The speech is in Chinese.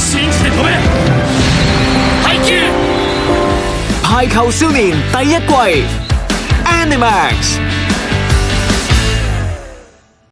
進去投籃，排球！排球少年第一季，Animax。